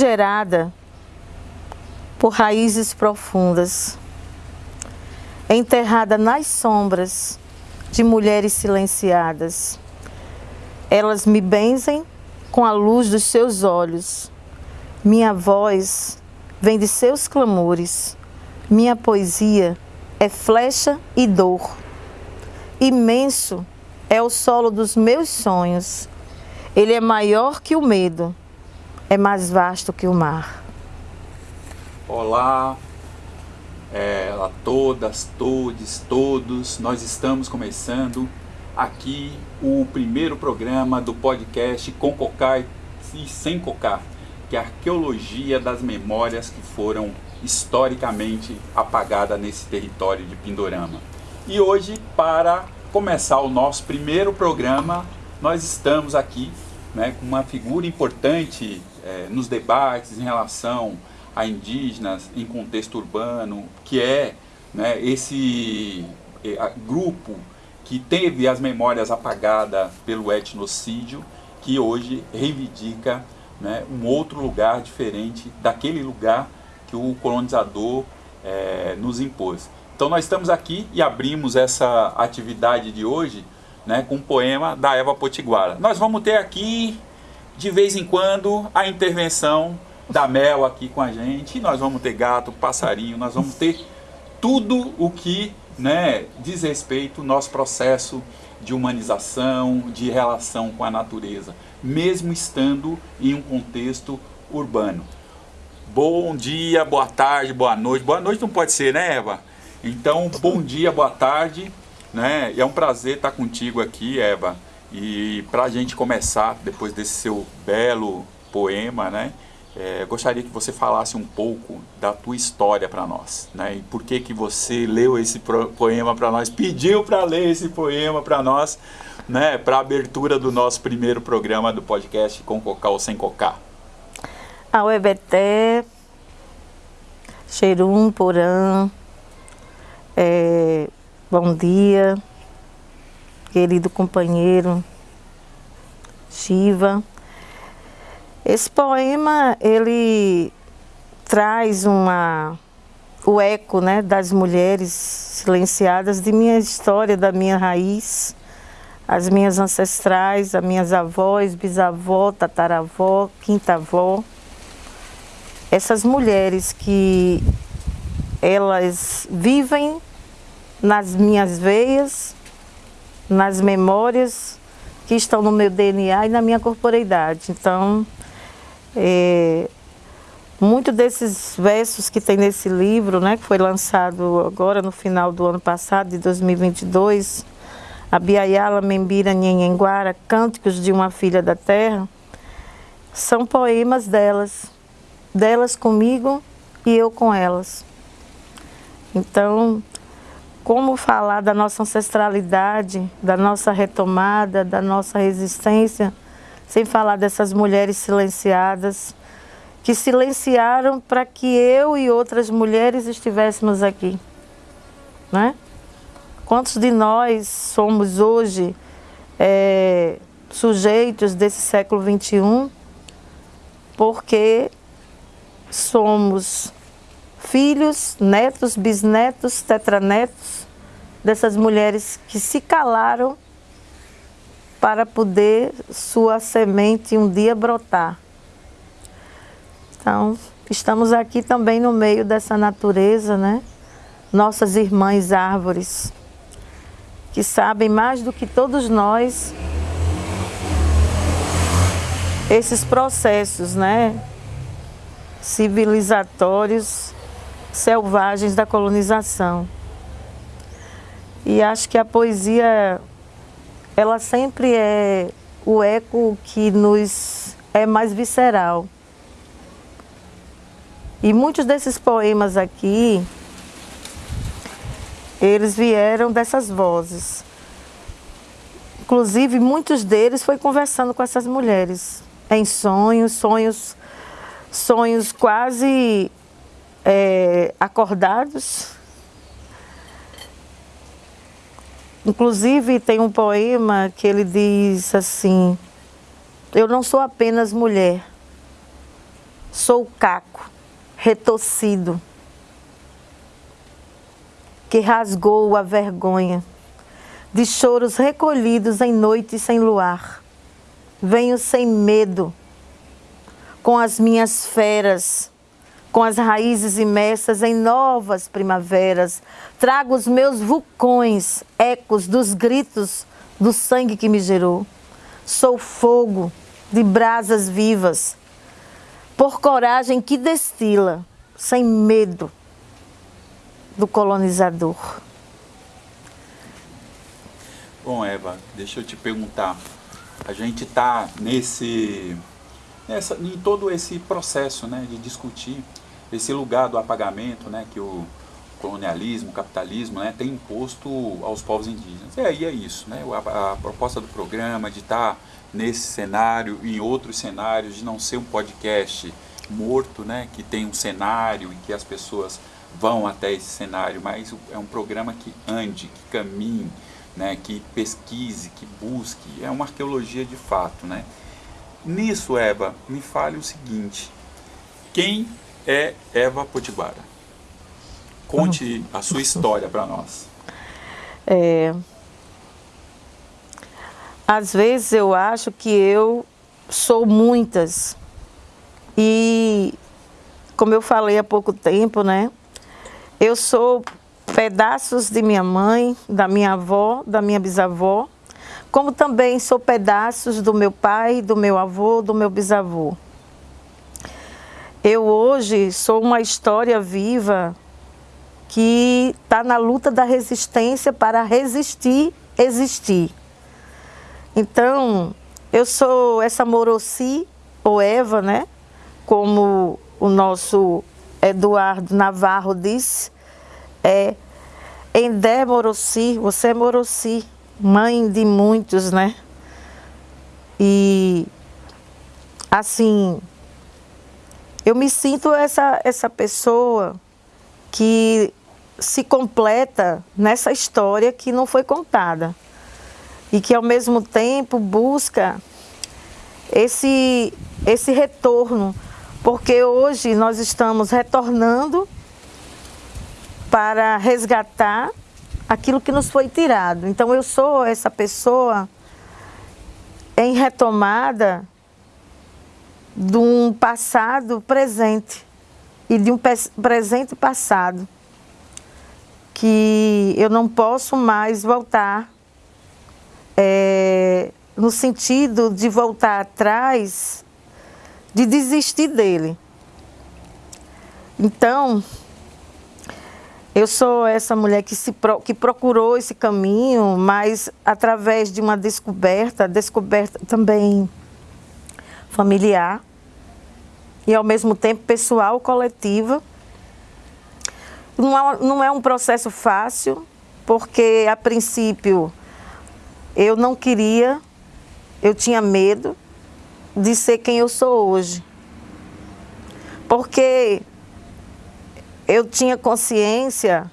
gerada por raízes profundas, enterrada nas sombras de mulheres silenciadas. Elas me benzem com a luz dos seus olhos. Minha voz vem de seus clamores. Minha poesia é flecha e dor. Imenso é o solo dos meus sonhos. Ele é maior que o medo, é mais vasto que o mar. Olá é, a todas, todos, todos. Nós estamos começando aqui o primeiro programa do podcast Com Cocar e Sem Cocar, que é a arqueologia das memórias que foram historicamente apagadas nesse território de Pindorama. E hoje, para começar o nosso primeiro programa, nós estamos aqui né, com uma figura importante é, nos debates em relação a indígenas em contexto urbano, que é né, esse é, grupo que teve as memórias apagadas pelo etnocídio, que hoje reivindica né, um outro lugar diferente daquele lugar que o colonizador é, nos impôs. Então nós estamos aqui e abrimos essa atividade de hoje né, com um poema da Eva Potiguara. Nós vamos ter aqui, de vez em quando, a intervenção da Mel aqui com a gente. E nós vamos ter gato, passarinho, nós vamos ter tudo o que né, diz respeito ao nosso processo de humanização, de relação com a natureza, mesmo estando em um contexto urbano. Bom dia, boa tarde, boa noite. Boa noite não pode ser, né, Eva? Então, bom dia, boa tarde. Né? E é um prazer estar contigo aqui, Eva. E para a gente começar, depois desse seu belo poema, né? É, gostaria que você falasse um pouco da tua história para nós, né? E por que que você leu esse poema para nós, pediu para ler esse poema para nós, né? Para a abertura do nosso primeiro programa do podcast com Cocá ou sem Cocá. Auebeté, Xerum, Porã, é, bom dia, querido companheiro Shiva. Esse poema, ele traz uma, o eco né, das mulheres silenciadas de minha história, da minha raiz, as minhas ancestrais, as minhas avós, bisavó, tataravó, quinta-avó. Essas mulheres que elas vivem nas minhas veias, nas memórias que estão no meu DNA e na minha corporeidade. Então, é, muito desses versos que tem nesse livro, né, que foi lançado agora no final do ano passado, de 2022, a Biayala Membira Nhenhenguara, Cânticos de uma Filha da Terra, são poemas delas, delas comigo e eu com elas. Então, como falar da nossa ancestralidade, da nossa retomada, da nossa resistência, sem falar dessas mulheres silenciadas, que silenciaram para que eu e outras mulheres estivéssemos aqui. Né? Quantos de nós somos hoje é, sujeitos desse século XXI porque somos filhos, netos, bisnetos, tetranetos dessas mulheres que se calaram para poder sua semente um dia brotar. Então, estamos aqui também no meio dessa natureza, né? Nossas irmãs árvores, que sabem mais do que todos nós esses processos, né? Civilizatórios selvagens da colonização. E acho que a poesia ela sempre é o eco que nos é mais visceral. E muitos desses poemas aqui, eles vieram dessas vozes. Inclusive, muitos deles foi conversando com essas mulheres, em sonhos, sonhos, sonhos quase é, acordados, Inclusive tem um poema que ele diz assim, eu não sou apenas mulher, Sou caco, retorcido, que rasgou a vergonha de choros recolhidos em noite sem luar. Venho sem medo, com as minhas feras, com as raízes imersas em novas primaveras. Trago os meus vulcões, ecos dos gritos do sangue que me gerou. Sou fogo de brasas vivas, por coragem que destila, sem medo do colonizador. Bom, Eva, deixa eu te perguntar. A gente está nesse, nessa, em todo esse processo, né, de discutir esse lugar do apagamento, né, que o colonialismo, o capitalismo, né, tem imposto aos povos indígenas. E aí é isso, né, a, a proposta do programa de estar tá nesse cenário e em outros cenários, de não ser um podcast morto, né, que tem um cenário e que as pessoas vão até esse cenário, mas é um programa que ande, que caminhe, né, que pesquise, que busque, é uma arqueologia de fato. Né? Nisso, Eva, me fale o seguinte, quem é Eva Potiguara? Conte a sua história para nós. É, às vezes eu acho que eu sou muitas. E como eu falei há pouco tempo, né? Eu sou pedaços de minha mãe, da minha avó, da minha bisavó, como também sou pedaços do meu pai, do meu avô, do meu bisavô. Eu hoje sou uma história viva que está na luta da resistência para resistir, existir. Então, eu sou essa Morossi, ou Eva, né? Como o nosso Eduardo Navarro disse, é Endé Morossi, você é Morossi, mãe de muitos, né? E assim, eu me sinto essa, essa pessoa que se completa nessa história que não foi contada e que ao mesmo tempo busca esse, esse retorno, porque hoje nós estamos retornando para resgatar aquilo que nos foi tirado. Então eu sou essa pessoa em retomada de um passado presente e de um presente passado que eu não posso mais voltar é, no sentido de voltar atrás, de desistir dele. Então, eu sou essa mulher que, se, que procurou esse caminho, mas através de uma descoberta, descoberta também familiar e ao mesmo tempo pessoal, coletiva. Não é, um processo fácil, porque a princípio eu não queria, eu tinha medo de ser quem eu sou hoje. Porque eu tinha consciência,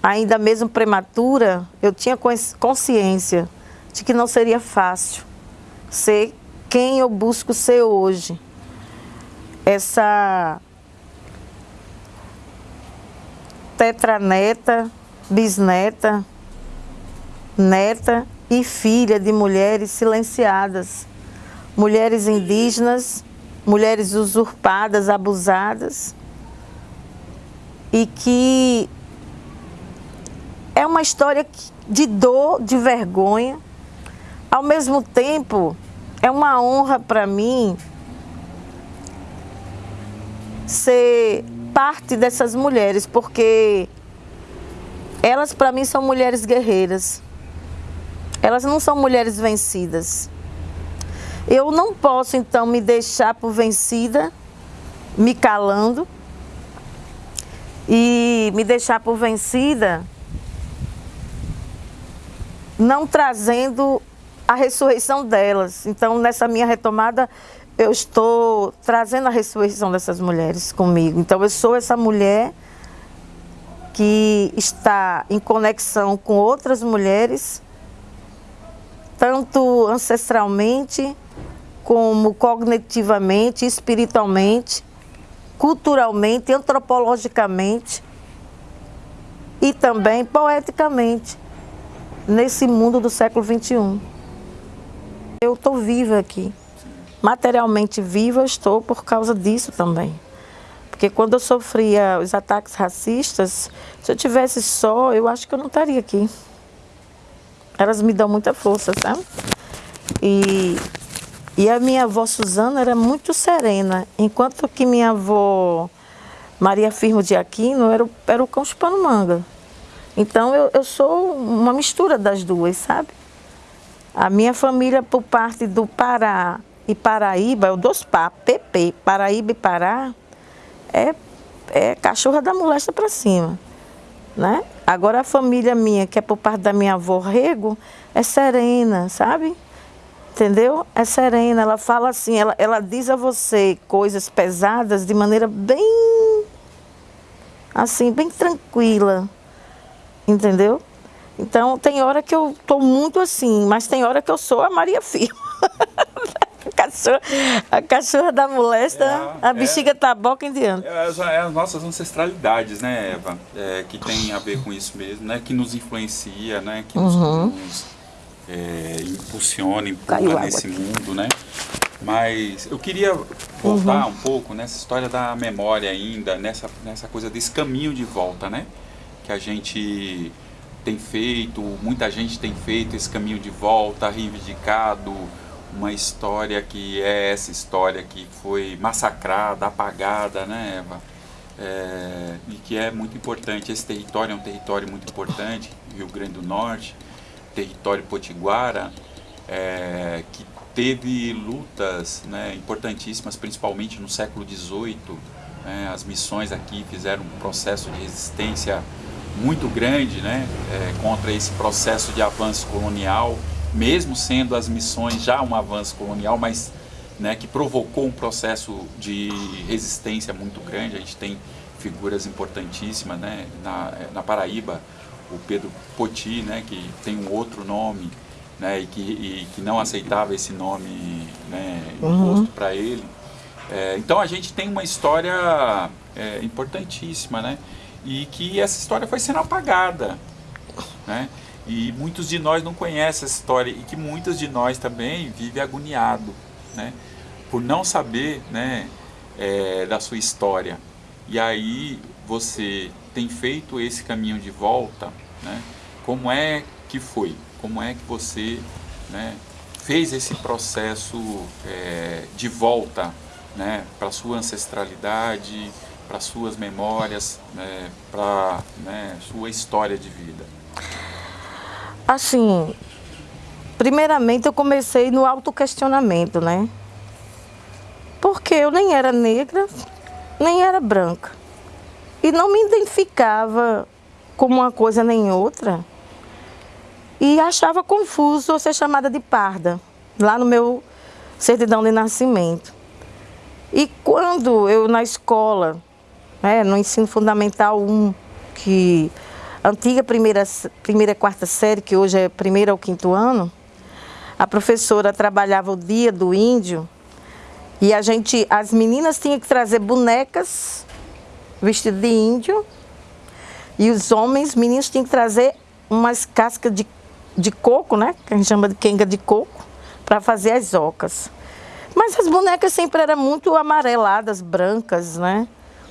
ainda mesmo prematura, eu tinha consciência de que não seria fácil ser quem eu busco ser hoje. Essa tetraneta, bisneta, neta e filha de mulheres silenciadas, mulheres indígenas, mulheres usurpadas, abusadas, e que é uma história de dor, de vergonha. Ao mesmo tempo, é uma honra para mim ser parte dessas mulheres, porque elas para mim são mulheres guerreiras. Elas não são mulheres vencidas. Eu não posso então me deixar por vencida, me calando, e me deixar por vencida, não trazendo a ressurreição delas. Então, nessa minha retomada, eu estou trazendo a ressurreição dessas mulheres comigo. Então, eu sou essa mulher que está em conexão com outras mulheres, tanto ancestralmente como cognitivamente, espiritualmente, culturalmente, antropologicamente e também poeticamente nesse mundo do século XXI. Eu estou viva aqui. Materialmente viva estou por causa disso também. Porque quando eu sofria os ataques racistas, se eu tivesse só, eu acho que eu não estaria aqui. Elas me dão muita força, sabe? E, e a minha avó Suzana era muito serena, enquanto que minha avó Maria Firmo de Aquino era, o, era o cão chupando manga. Então eu, eu sou uma mistura das duas, sabe? A minha família, por parte do Pará e Paraíba, é o dos PA, PP, Paraíba e Pará, é, é cachorra da molesta para cima. Né? Agora a família minha, que é por parte da minha avó Rego, é serena, sabe? Entendeu? É serena, ela fala assim, ela, ela diz a você coisas pesadas de maneira bem, assim, bem tranquila entendeu? Então, tem hora que eu estou muito assim, mas tem hora que eu sou a Maria Firma. a, cachorra, a cachorra da molesta, é, a bexiga é, taboca em diante. É, é, as nossas ancestralidades, né, Eva? É, que tem a ver com isso mesmo, né? Que nos influencia, né? Que nos, uhum. nos é, impulsiona, empurra nesse mundo, né? Mas eu queria voltar uhum. um pouco nessa história da memória ainda, nessa, nessa coisa desse caminho de volta, né? que a gente tem feito, muita gente tem feito esse caminho de volta, reivindicado uma história que é essa história que foi massacrada, apagada, né, Eva? É, e que é muito importante. Esse território é um território muito importante, Rio Grande do Norte, território potiguara, é, que teve lutas né, importantíssimas, principalmente no século XVIII. Né, as missões aqui fizeram um processo de resistência muito grande né, é, contra esse processo de avanço colonial, mesmo sendo as missões já um avanço colonial, mas né, que provocou um processo de resistência muito grande. A gente tem figuras importantíssimas né, na, na Paraíba, o Pedro Poti, né, que tem um outro nome né, e, que, e que não aceitava esse nome né, imposto uhum. para ele. É, então a gente tem uma história é, importantíssima, né? e que essa história foi sendo apagada, né? E muitos de nós não conhecem essa história e que muitos de nós também vivem agoniado, né? Por não saber, né, é, da sua história. E aí você tem feito esse caminho de volta, né? Como é que foi? Como é que você, né, fez esse processo é, de volta, né, para sua ancestralidade? para suas memórias, né, para né, sua história de vida? Assim, primeiramente eu comecei no autoquestionamento, né? Porque eu nem era negra, nem era branca. E não me identificava como uma coisa nem outra. E achava confuso ser chamada de parda, lá no meu certidão de nascimento. E quando eu na escola né, no ensino fundamental 1, que antiga primeira, primeira quarta série, que hoje é primeira ao quinto ano, a professora trabalhava o dia do índio e a gente, as meninas tinham que trazer bonecas vestidas de índio e os homens, meninos, tinham que trazer umas cascas de, de coco, né, que a gente chama de quenga de coco, para fazer as ocas. Mas as bonecas sempre eram muito amareladas, brancas, né?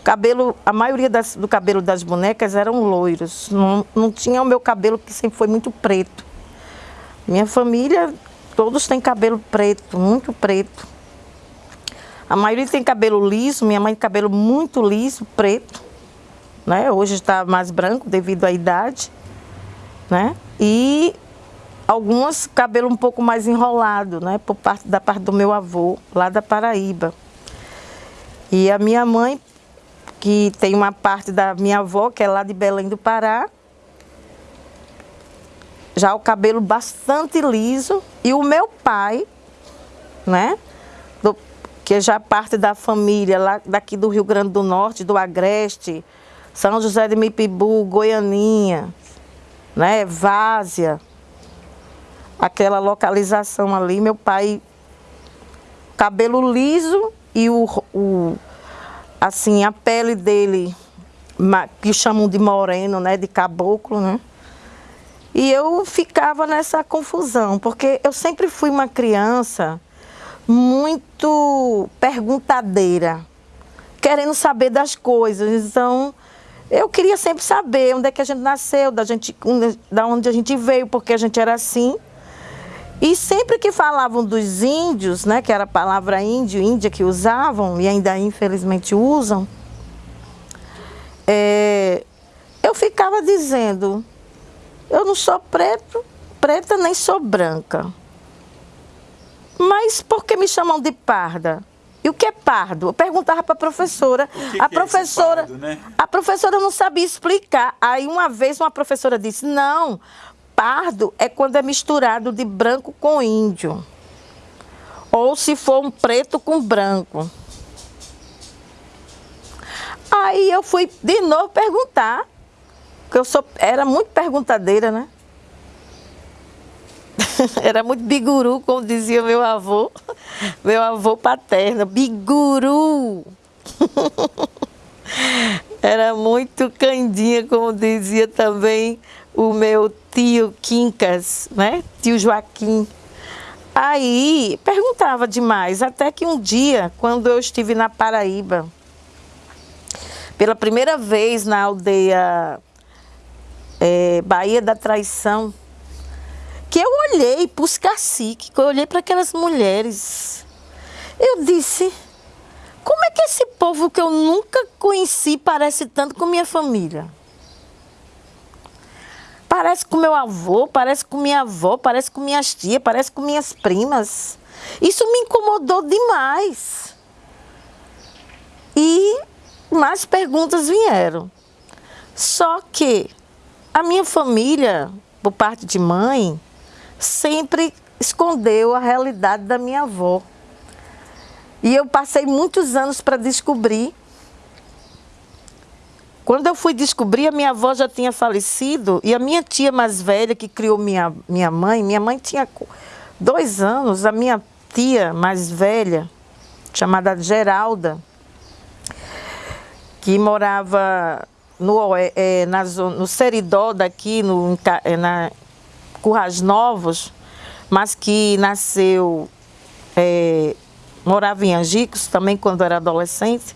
Cabelo, a maioria das, do cabelo das bonecas eram loiros. Não, não tinha o meu cabelo que sempre foi muito preto. Minha família, todos têm cabelo preto, muito preto. A maioria tem cabelo liso, minha mãe tem cabelo muito liso, preto. Né? Hoje está mais branco devido à idade. Né? E algumas cabelo um pouco mais enrolado, né? Por parte da parte do meu avô, lá da Paraíba. E a minha mãe que tem uma parte da minha avó, que é lá de Belém do Pará. Já o cabelo bastante liso. E o meu pai, né? Do, que é já parte da família lá daqui do Rio Grande do Norte, do Agreste, São José de Mipibu, Goianinha, né? Várzea. Aquela localização ali, meu pai cabelo liso e o, o assim, a pele dele, que chamam de moreno, né, de caboclo, né? E eu ficava nessa confusão, porque eu sempre fui uma criança muito perguntadeira, querendo saber das coisas. Então, eu queria sempre saber onde é que a gente nasceu, da, gente, da onde a gente veio, porque a gente era assim. E sempre que falavam dos índios, né, que era a palavra índio, índia que usavam, e ainda infelizmente usam, é, eu ficava dizendo, eu não sou preto, preta nem sou branca. Mas por que me chamam de parda? E o que é pardo? Eu perguntava para a professora. Que a que é professora, pardo, né? a professora não sabia explicar. Aí uma vez uma professora disse: "Não, pardo é quando é misturado de branco com índio. Ou se for um preto com branco. Aí eu fui de novo perguntar, porque eu sou, era muito perguntadeira, né? era muito biguru, como dizia meu avô, meu avô paterno, biguru. era muito candinha, como dizia também o meu tio Quincas, né? Tio Joaquim. Aí perguntava demais, até que um dia, quando eu estive na Paraíba, pela primeira vez na aldeia é, Bahia da Traição, que eu olhei para os caciques, que eu olhei para aquelas mulheres. Eu disse, como é que esse povo que eu nunca conheci parece tanto com minha família? Parece com meu avô, parece com minha avó, parece com minhas tias, parece com minhas primas. Isso me incomodou demais. E mais perguntas vieram. Só que a minha família, por parte de mãe, sempre escondeu a realidade da minha avó. E eu passei muitos anos para descobrir quando eu fui descobrir, a minha avó já tinha falecido e a minha tia mais velha, que criou minha, minha mãe, minha mãe tinha dois anos, a minha tia mais velha, chamada Geralda, que morava no, é, na, no Seridó daqui, no, é, na Currais Novos, mas que nasceu, é, morava em Angicos também quando era adolescente.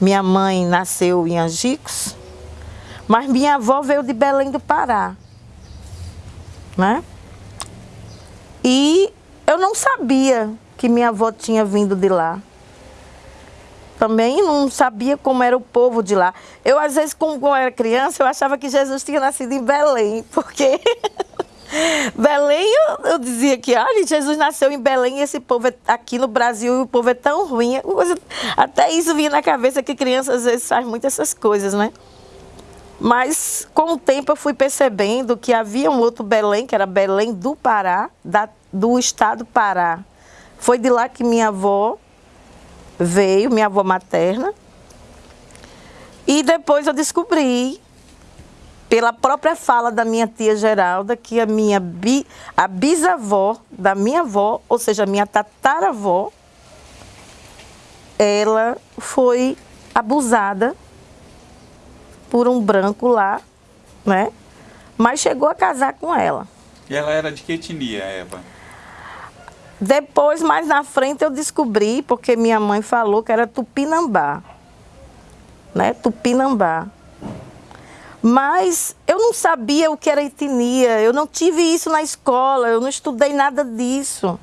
Minha mãe nasceu em Angicos, mas minha avó veio de Belém do Pará. Né? E eu não sabia que minha avó tinha vindo de lá. Também não sabia como era o povo de lá. Eu, às vezes, como eu era criança, eu achava que Jesus tinha nascido em Belém, porque Belém, eu, eu, dizia que, olha, Jesus nasceu em Belém e esse povo é, aqui no Brasil, o povo é tão ruim. Até isso vinha na cabeça que criança às vezes faz muito essas coisas, né? Mas com o tempo eu fui percebendo que havia um outro Belém, que era Belém do Pará, da, do estado Pará. Foi de lá que minha avó veio, minha avó materna. E depois eu descobri pela própria fala da minha tia Geralda, que a minha bi, a bisavó da minha avó, ou seja, a minha tataravó, ela foi abusada por um branco lá, né? Mas chegou a casar com ela. E ela era de que etnia, Eva? Depois, mais na frente, eu descobri, porque minha mãe falou que era Tupinambá. Né? Tupinambá. Mas eu não sabia o que era etnia, eu não tive isso na escola, eu não estudei nada disso.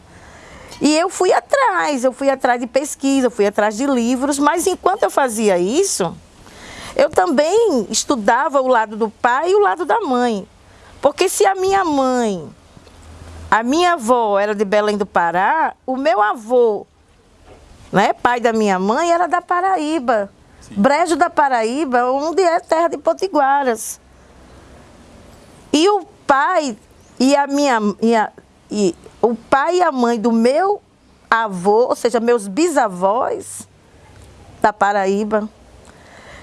E eu fui atrás, eu fui atrás de pesquisa, fui atrás de livros, mas enquanto eu fazia isso, eu também estudava o lado do pai e o lado da mãe. Porque se a minha mãe, a minha avó era de Belém do Pará, o meu avô, né, pai da minha mãe, era da Paraíba. Brejo da Paraíba, onde é terra de potiguaras. E o pai e a minha, minha e o pai e a mãe do meu avô, ou seja, meus bisavós da Paraíba.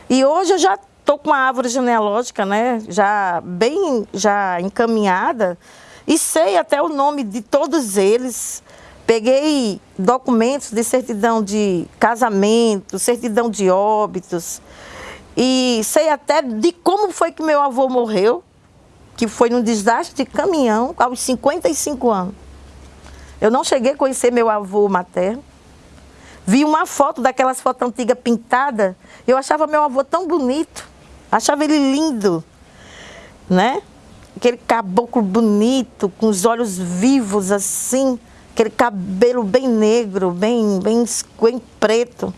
E hoje eu já estou com a árvore genealógica, né, já bem já encaminhada e sei até o nome de todos eles Peguei documentos de certidão de casamento, certidão de óbitos, e sei até de como foi que meu avô morreu, que foi num desastre de caminhão aos 55 anos. Eu não cheguei a conhecer meu avô materno. Vi uma foto daquelas fotos antigas pintada, eu achava meu avô tão bonito, achava ele lindo, né? Aquele caboclo bonito, com os olhos vivos assim, aquele cabelo bem negro, bem, bem, bem preto.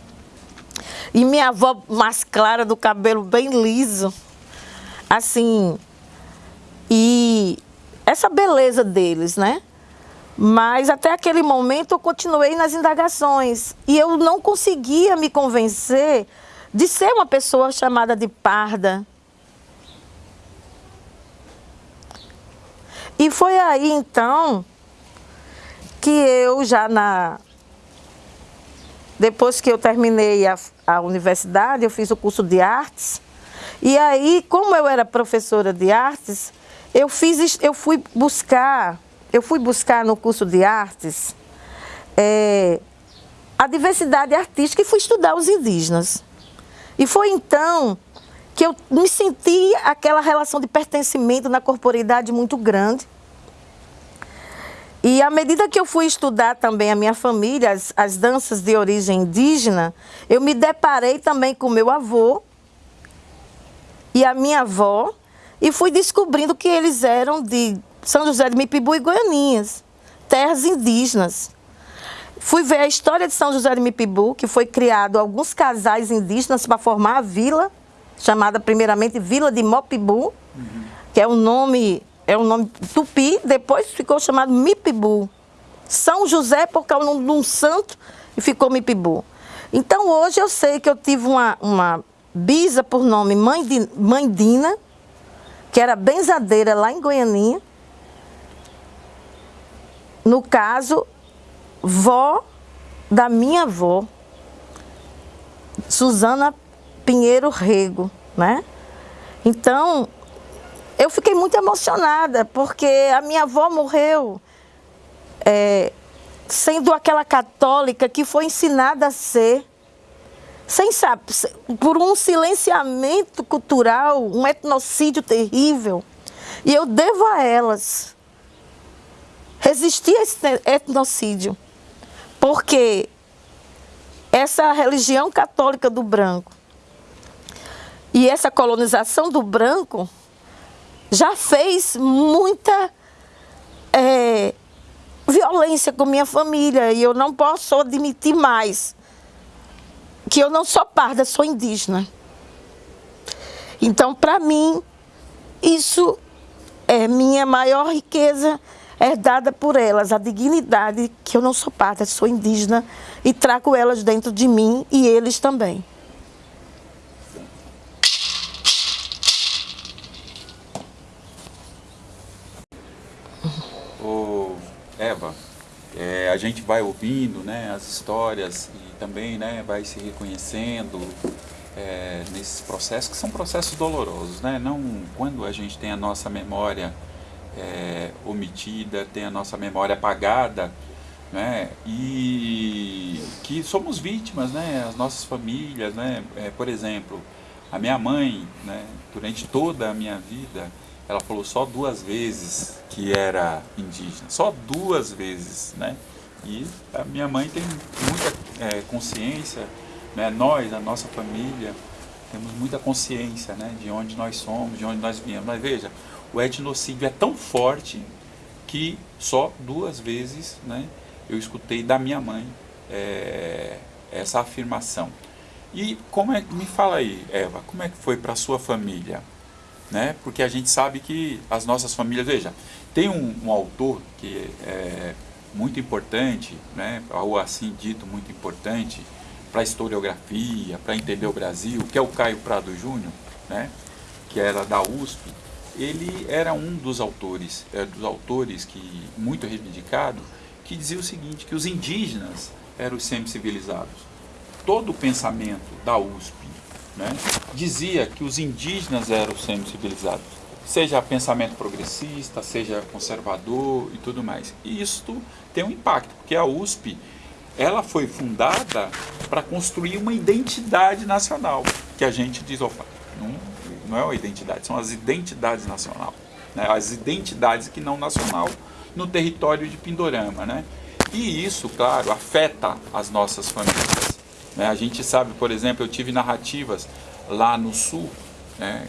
E minha avó mais clara, do cabelo bem liso. Assim, e essa beleza deles, né? Mas até aquele momento eu continuei nas indagações e eu não conseguia me convencer de ser uma pessoa chamada de parda. E foi aí então que eu já na depois que eu terminei a, a universidade, eu fiz o curso de artes. E aí, como eu era professora de artes, eu fiz eu fui buscar eu fui buscar no curso de artes é, a diversidade artística e fui estudar os indígenas. E foi então que eu me senti aquela relação de pertencimento na corporidade muito grande. E à medida que eu fui estudar também a minha família, as, as danças de origem indígena, eu me deparei também com meu avô e a minha avó e fui descobrindo que eles eram de são José de Mipibu e Goianinhas, terras indígenas. Fui ver a história de São José de Mipibu, que foi criado alguns casais indígenas para formar a vila, chamada primeiramente Vila de Mopibu, uhum. que é um nome, é um nome tupi, depois ficou chamado Mipibu. São José por causa de um santo e ficou Mipibu. Então hoje eu sei que eu tive uma, uma bisa por nome Mãe, de, Mãe Dina, que era benzadeira lá em Goianinha, no caso, vó da minha avó, Suzana Pinheiro Rego, né? Então, eu fiquei muito emocionada, porque a minha avó morreu é, sendo aquela católica que foi ensinada a ser, sem saber, por um silenciamento cultural, um etnocídio terrível. E eu devo a elas resistir a esse etnocídio. Porque essa religião católica do branco e essa colonização do branco já fez muita é, violência com minha família e eu não posso admitir mais que eu não sou parda, sou indígena. Então, para mim, isso é minha maior riqueza herdada por elas, a dignidade que eu não sou pátria, sou indígena e trago elas dentro de mim e eles também. Eva, é, a gente vai ouvindo né, as histórias e também né, vai se reconhecendo é, nesses processos, que são processos dolorosos. Né? Não quando a gente tem a nossa memória é, omitida, tem a nossa memória apagada, né? E que somos vítimas, né? As nossas famílias, né? É, por exemplo, a minha mãe, né? Durante toda a minha vida, ela falou só duas vezes que era indígena, só duas vezes, né? E a minha mãe tem muita é, consciência, né? Nós, a nossa família, temos muita consciência, né? De onde nós somos, de onde nós viemos. Mas veja, o etnocídio é tão forte que só duas vezes né, eu escutei da minha mãe é, essa afirmação. E como é, me fala aí, Eva, como é que foi para sua família? Né? Porque a gente sabe que as nossas famílias, veja, tem um, um autor que é muito importante, né, ou assim dito, muito importante para a historiografia, para entender o Brasil, que é o Caio Prado Júnior, né, que era da USP, ele era um dos autores, é, dos autores que muito reivindicado, que dizia o seguinte, que os indígenas eram os semi-civilizados. Todo o pensamento da USP né, dizia que os indígenas eram os semi-civilizados. seja pensamento progressista, seja conservador e tudo mais. E isso tem um impacto, porque a USP ela foi fundada para construir uma identidade nacional, que a gente diz, opa, não, não é uma identidade, são as identidades nacional, né? as identidades que não nacional no território de Pindorama, né? E isso, claro, afeta as nossas famílias. Né? A gente sabe, por exemplo, eu tive narrativas lá no sul, né?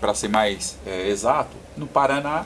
para ser mais é, exato, no Paraná,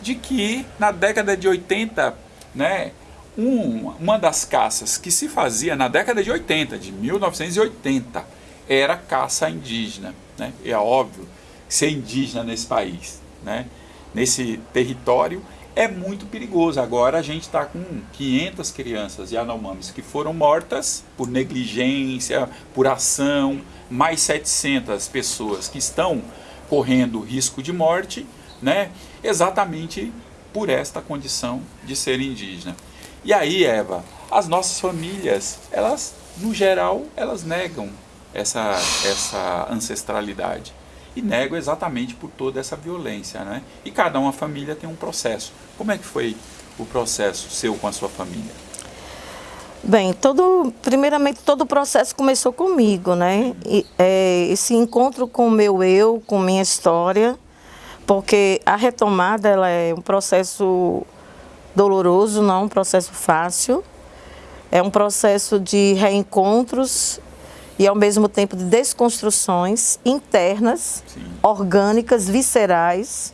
de que na década de 80, né, um, uma das caças que se fazia na década de 80, de 1980, era caça indígena. Né? É óbvio ser indígena nesse país, né? nesse território, é muito perigoso. Agora a gente está com 500 crianças Yanomamis que foram mortas por negligência, por ação, mais 700 pessoas que estão correndo risco de morte, né? exatamente por esta condição de ser indígena. E aí, Eva, as nossas famílias, elas, no geral, elas negam essa, essa ancestralidade. E negam exatamente por toda essa violência, né? E cada uma família tem um processo. Como é que foi o processo seu com a sua família? Bem, todo, primeiramente todo o processo começou comigo, né? E, é, esse encontro com o meu eu, com minha história, porque a retomada ela é um processo doloroso, não é um processo fácil. É um processo de reencontros e ao mesmo tempo de desconstruções internas, Sim. orgânicas, viscerais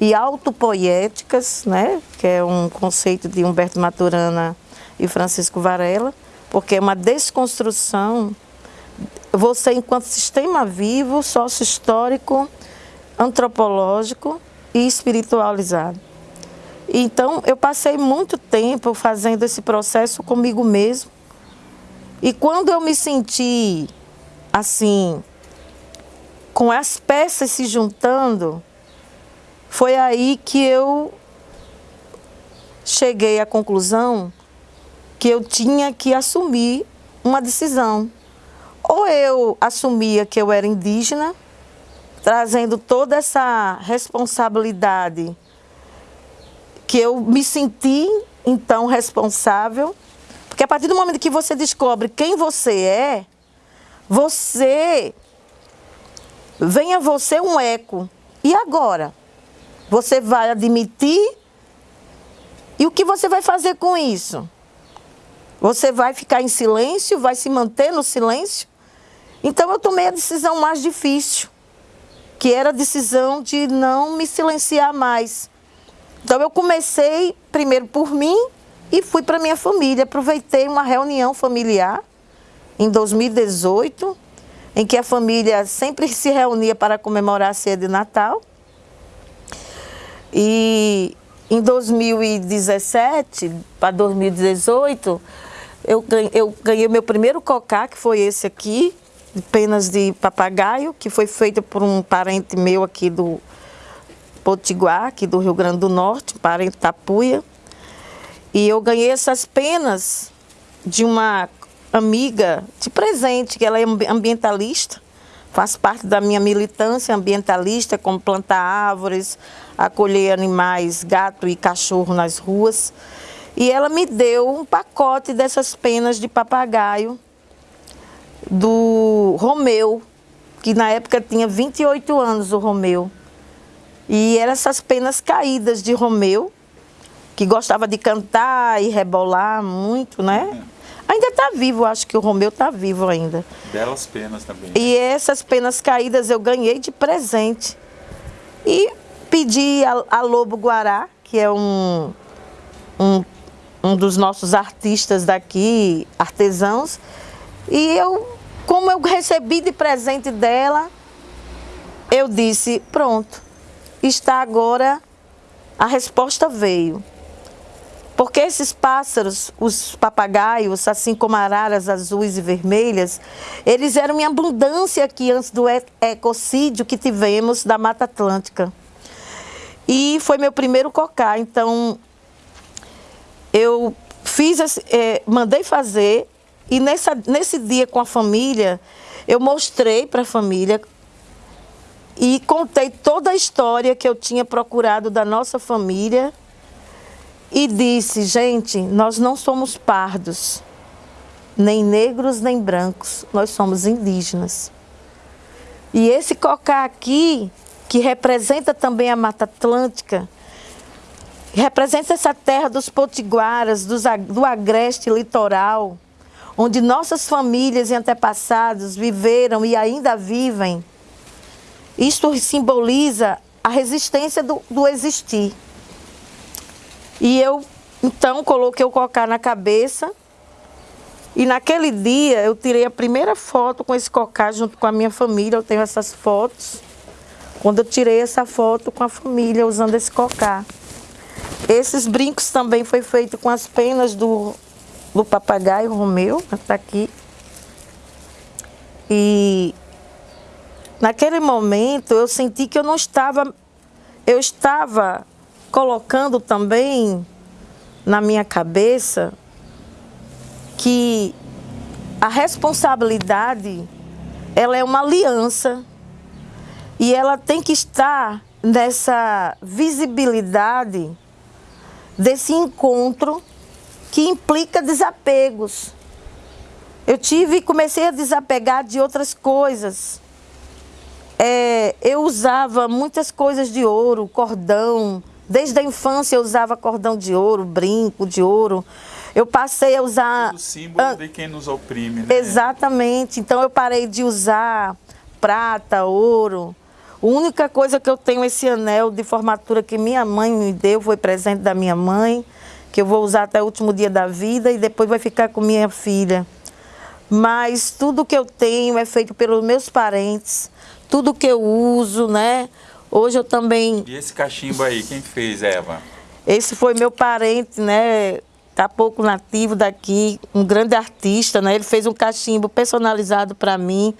e autopoéticas, né? que é um conceito de Humberto Maturana e Francisco Varela, porque é uma desconstrução, você enquanto sistema vivo, sócio-histórico, antropológico e espiritualizado. Então, eu passei muito tempo fazendo esse processo comigo mesmo. E quando eu me senti assim, com as peças se juntando, foi aí que eu cheguei à conclusão que eu tinha que assumir uma decisão. Ou eu assumia que eu era indígena, trazendo toda essa responsabilidade que eu me senti então responsável, porque a partir do momento que você descobre quem você é, você vem a você um eco. E agora? Você vai admitir? E o que você vai fazer com isso? Você vai ficar em silêncio? Vai se manter no silêncio? Então eu tomei a decisão mais difícil, que era a decisão de não me silenciar mais então eu comecei primeiro por mim e fui para minha família. Aproveitei uma reunião familiar em 2018, em que a família sempre se reunia para comemorar a ceia de Natal. E em 2017 para 2018, eu ganhei, eu ganhei meu primeiro cocá, que foi esse aqui, de penas de papagaio, que foi feito por um parente meu aqui do, Potiguar, aqui do Rio Grande do Norte, para Itapuia. E eu ganhei essas penas de uma amiga de presente, que ela é ambientalista, faz parte da minha militância ambientalista, como plantar árvores, acolher animais, gato e cachorro nas ruas. E ela me deu um pacote dessas penas de papagaio do Romeu, que na época tinha 28 anos o Romeu. E eram essas penas caídas de Romeu, que gostava de cantar e rebolar muito, né? Ainda está vivo, acho que o Romeu está vivo ainda. Belas penas também. E essas penas caídas eu ganhei de presente. E pedi a, a Lobo Guará, que é um, um, um dos nossos artistas daqui, artesãos, e eu, como eu recebi de presente dela, eu disse, pronto, está agora, a resposta veio. Porque esses pássaros, os papagaios, assim como araras azuis e vermelhas, eles eram em abundância aqui antes do ecocídio que tivemos da Mata Atlântica. E foi meu primeiro cocá, então eu fiz, é, mandei fazer e nessa, nesse dia com a família, eu mostrei para a família e contei toda a história que eu tinha procurado da nossa família e disse, gente, nós não somos pardos, nem negros nem brancos, nós somos indígenas. E esse cocá aqui, que representa também a Mata Atlântica, representa essa terra dos potiguaras, dos, do agreste litoral, onde nossas famílias e antepassados viveram e ainda vivem. Isto simboliza a resistência do, do existir. E eu, então, coloquei o cocá na cabeça. E naquele dia eu tirei a primeira foto com esse cocá junto com a minha família. Eu tenho essas fotos. Quando eu tirei essa foto com a família usando esse cocá. Esses brincos também foi feito com as penas do, do papagaio Romeu, está aqui. E naquele momento eu senti que eu não estava, eu estava colocando também na minha cabeça que a responsabilidade ela é uma aliança e ela tem que estar nessa visibilidade desse encontro que implica desapegos. Eu tive comecei a desapegar de outras coisas. É, eu usava muitas coisas de ouro, cordão, Desde a infância eu usava cordão de ouro, brinco de ouro. Eu passei a usar... O símbolo de quem nos oprime, né? Exatamente. Então eu parei de usar prata, ouro. A única coisa que eu tenho esse anel de formatura que minha mãe me deu, foi presente da minha mãe, que eu vou usar até o último dia da vida e depois vai ficar com minha filha. Mas tudo que eu tenho é feito pelos meus parentes, tudo que eu uso, né? Hoje eu também... E esse cachimbo aí, quem fez, Eva? Esse foi meu parente, né? Tá pouco nativo daqui, um grande artista, né? Ele fez um cachimbo personalizado para mim,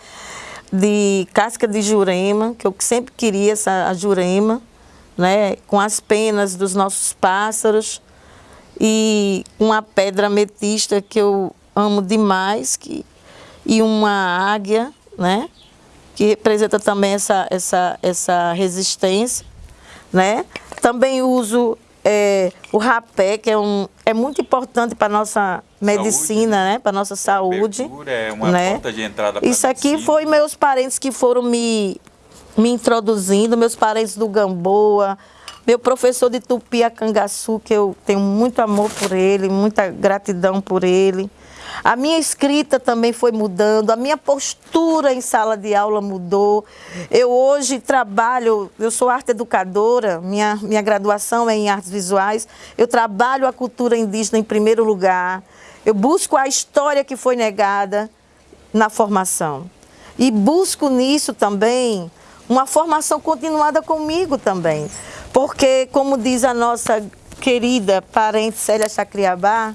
de casca de jurema, que eu sempre queria essa a jurema, né? Com as penas dos nossos pássaros e uma pedra ametista que eu amo demais, que, e uma águia, né? Que representa também essa, essa, essa resistência. Né? Também uso é, o rapé, que é, um, é muito importante para a nossa medicina, né? para a nossa saúde. É uma né? porta de entrada para Isso aqui foi meus parentes que foram me, me introduzindo, meus parentes do Gamboa, meu professor de Tupi Cangaçu, que eu tenho muito amor por ele, muita gratidão por ele. A minha escrita também foi mudando, a minha postura em sala de aula mudou. Eu hoje trabalho, eu sou arte educadora, minha, minha graduação é em artes visuais. Eu trabalho a cultura indígena em primeiro lugar. Eu busco a história que foi negada na formação. E busco nisso também uma formação continuada comigo também. Porque, como diz a nossa querida parente Célia Chacriabá,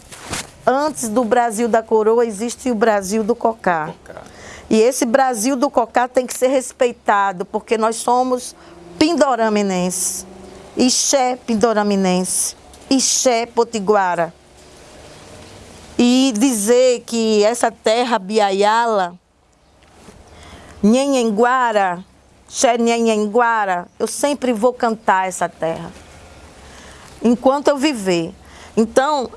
antes do Brasil da coroa existe o Brasil do cocá. cocá. E esse Brasil do cocá tem que ser respeitado, porque nós somos pindoraminenses, Ixé pindoraminense, Ixé potiguara. E dizer que essa terra biaiala, Nhenhenguara, Xé Nhenhenguara, eu sempre vou cantar essa terra. Enquanto eu viver. Então,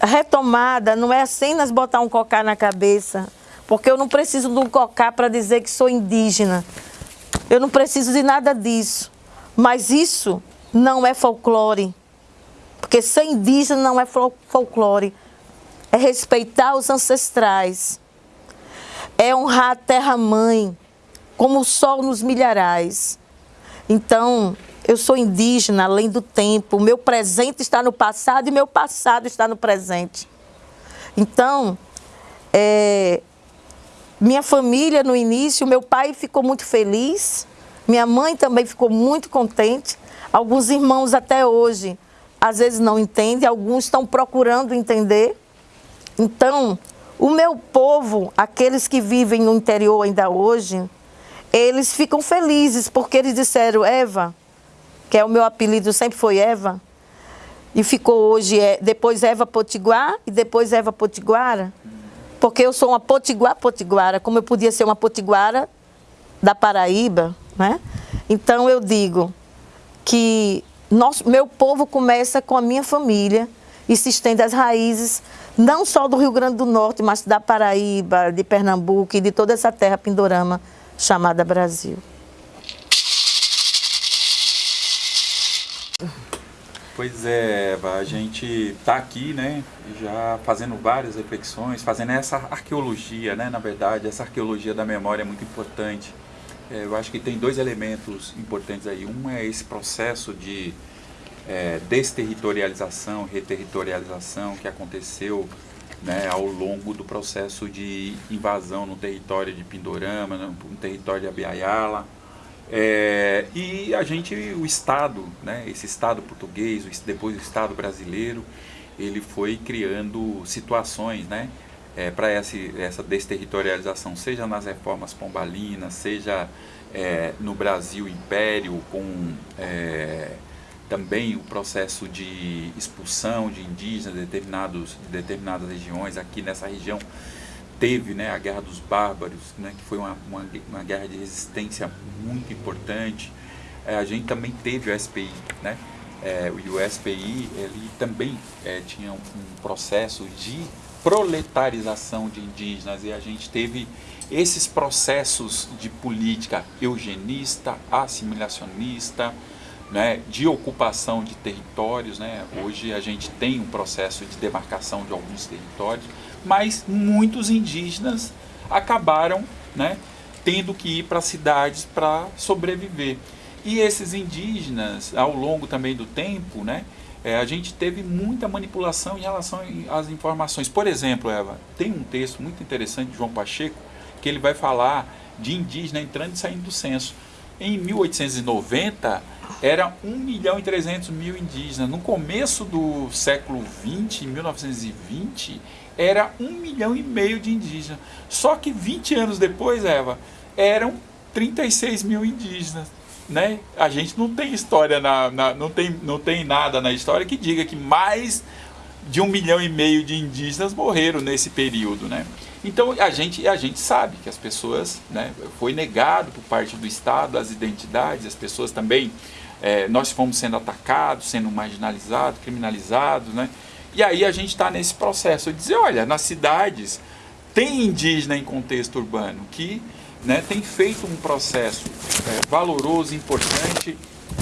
retomada não é apenas botar um cocá na cabeça, porque eu não preciso de um cocá para dizer que sou indígena. Eu não preciso de nada disso. Mas isso não é folclore. Porque ser indígena não é folclore. É respeitar os ancestrais. É honrar a terra-mãe, como o sol nos milharais. Então, eu sou indígena além do tempo. Meu presente está no passado e meu passado está no presente. Então, é, minha família no início, meu pai ficou muito feliz, minha mãe também ficou muito contente. Alguns irmãos até hoje, às vezes não entendem, alguns estão procurando entender. Então, o meu povo, aqueles que vivem no interior ainda hoje, eles ficam felizes porque eles disseram, Eva, que é o meu apelido, sempre foi Eva. E ficou hoje, é, depois Eva Potiguar e depois Eva Potiguara. Porque eu sou uma Potiguar Potiguara, como eu podia ser uma Potiguara da Paraíba, né? Então eu digo que nosso, meu povo começa com a minha família e se estende às raízes não só do Rio Grande do Norte, mas da Paraíba, de Pernambuco e de toda essa terra pindorama chamada Brasil. Pois é, Eva, a gente está aqui, né, já fazendo várias reflexões, fazendo essa arqueologia, né, na verdade, essa arqueologia da memória é muito importante. É, eu acho que tem dois elementos importantes aí. Um é esse processo de é, desterritorialização, reterritorialização que aconteceu né, ao longo do processo de invasão no território de Pindorama, no território de Abiaiala. É, e a gente, o Estado, né, esse Estado português, depois o Estado brasileiro, ele foi criando situações né, é, para essa, desterritorialização, seja nas reformas pombalinas, seja é, no Brasil Império, com é, também o processo de expulsão de indígenas de, determinados, de determinadas regiões. Aqui nessa região teve né, a Guerra dos Bárbaros, né, que foi uma, uma, uma guerra de resistência muito importante. É, a gente também teve o SPI, né? É, o SPI ele também é, tinha um, um processo de proletarização de indígenas e a gente teve esses processos de política eugenista, assimilacionista, né, de ocupação de territórios. Né? Hoje a gente tem um processo de demarcação de alguns territórios, mas muitos indígenas acabaram né, tendo que ir para cidades para sobreviver. E esses indígenas, ao longo também do tempo, né, é, a gente teve muita manipulação em relação às informações. Por exemplo, Eva, tem um texto muito interessante de João Pacheco, que ele vai falar de indígena entrando e saindo do censo. Em 1890, era 1 milhão e 300 mil indígenas. No começo do século 20, em 1920, era 1 milhão e meio de indígenas. Só que 20 anos depois, Eva, eram 36 mil indígenas. Né? A gente não tem história, na, na, não, tem, não tem nada na história que diga que mais de um milhão e meio de indígenas morreram nesse período. Né? Então a gente, a gente sabe que as pessoas, né, foi negado por parte do Estado as identidades, as pessoas também, é, nós fomos sendo atacados, sendo marginalizados, criminalizados, né? E aí a gente está nesse processo de dizer, olha, nas cidades tem indígena em contexto urbano que né, tem feito um processo é, valoroso, importante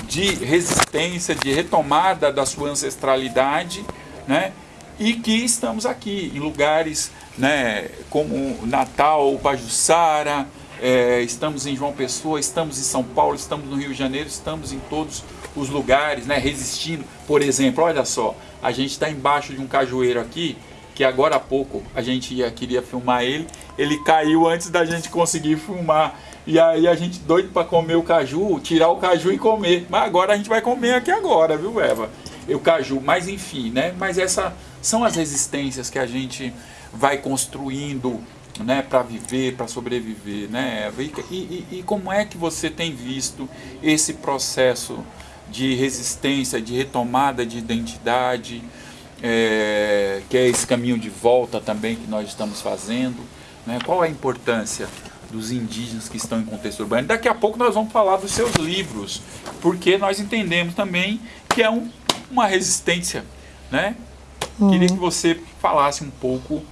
de resistência, de retomada da sua ancestralidade, né? E que estamos aqui em lugares né, como Natal, Pajuçara, é, estamos em João Pessoa, estamos em São Paulo, estamos no Rio de Janeiro, estamos em todos os lugares, né, resistindo. Por exemplo, olha só, a gente está embaixo de um cajueiro aqui, que agora há pouco a gente ia, queria filmar ele, ele caiu antes da gente conseguir filmar. E aí a gente doido para comer o caju, tirar o caju e comer. Mas agora a gente vai comer aqui agora, viu, Eva? O caju, mas enfim, né? Mas essas são as resistências que a gente vai construindo né, para viver, para sobreviver, né, e, e, e, como é que você tem visto esse processo de resistência, de retomada de identidade, é, que é esse caminho de volta também que nós estamos fazendo, né, qual é a importância dos indígenas que estão em contexto urbano? Daqui a pouco nós vamos falar dos seus livros, porque nós entendemos também que é um, uma resistência, né? Uhum. Queria que você falasse um pouco